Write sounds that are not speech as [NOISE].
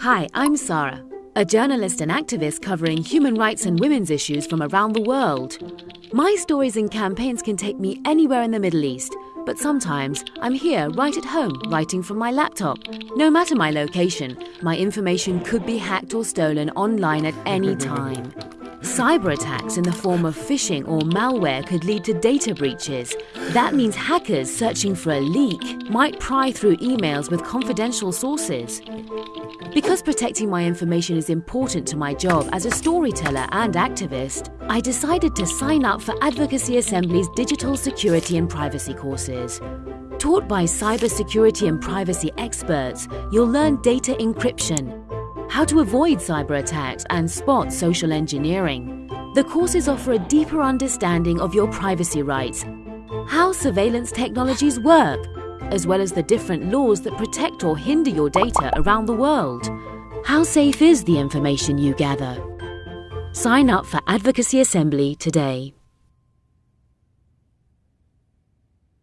Hi, I'm Sarah, a journalist and activist covering human rights and women's issues from around the world. My stories and campaigns can take me anywhere in the Middle East, but sometimes I'm here right at home writing from my laptop. No matter my location, my information could be hacked or stolen online at any [LAUGHS] time. Cyber attacks in the form of phishing or malware could lead to data breaches. That means hackers searching for a leak might pry through emails with confidential sources. Because protecting my information is important to my job as a storyteller and activist, I decided to sign up for Advocacy Assembly's digital security and privacy courses. Taught by cybersecurity and privacy experts, you'll learn data encryption, how to avoid cyber attacks and spot social engineering. The courses offer a deeper understanding of your privacy rights, how surveillance technologies work, as well as the different laws that protect or hinder your data around the world. How safe is the information you gather? Sign up for Advocacy Assembly today.